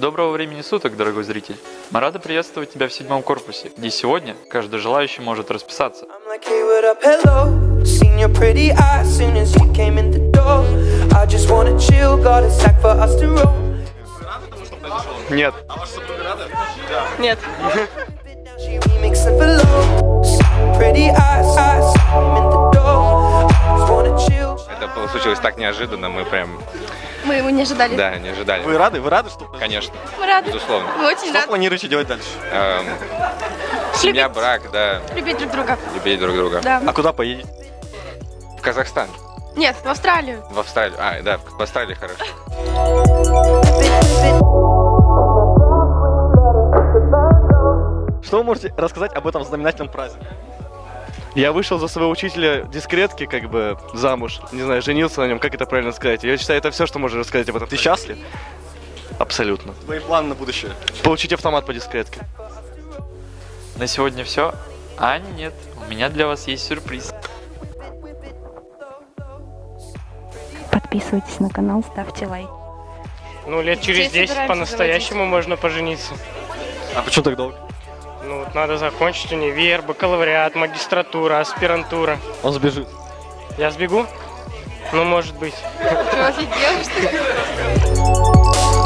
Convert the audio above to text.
Доброго времени суток, дорогой зритель. Мы рады приветствовать тебя в седьмом корпусе, где сегодня каждый желающий может расписаться. Нет. Нет. Это случилось так неожиданно, мы прям, Мы его не ожидали. да, не ожидали. Вы рады? Вы рады, что Конечно, Мы рады. безусловно. Мы очень Что рады планируете делать дальше? Эм, семья, брак, да, любить друг друга. любить друг друга. Да. А куда поедете? В Казахстан, Нет, в Австралию. в Австралию. А, да, в Австралии хорошо. Что вы можете рассказать об этом знаменательном празднике? Я вышел за своего учителя дискретки, как бы замуж. Не знаю, женился на нем, как это правильно сказать. Я считаю, это все, что можно рассказать об этом. Ты счастлив? Абсолютно. Твои планы на будущее? Получить автомат по дискретке. На сегодня все. А нет, у меня для вас есть сюрприз. Подписывайтесь на канал, ставьте лайк. Ну, лет через Детей 10 собираемся по-настоящему можно пожениться. А почему так долго? Ну, вот надо закончить универ, бакалавриат, магистратура, аспирантура. Он сбежит. Я сбегу? Ну, может быть. Ты офигел, что ли?